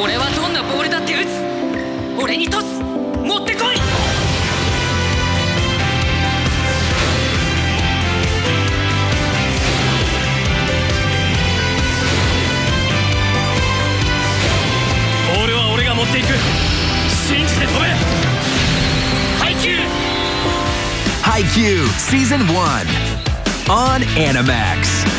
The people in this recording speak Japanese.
俺はどんなボールだって打つ。俺にトス持ってこい。ボールは俺が持っていく。信じて飛べ。ハイキュー。ハイキュー。シー Season 1 on Animax.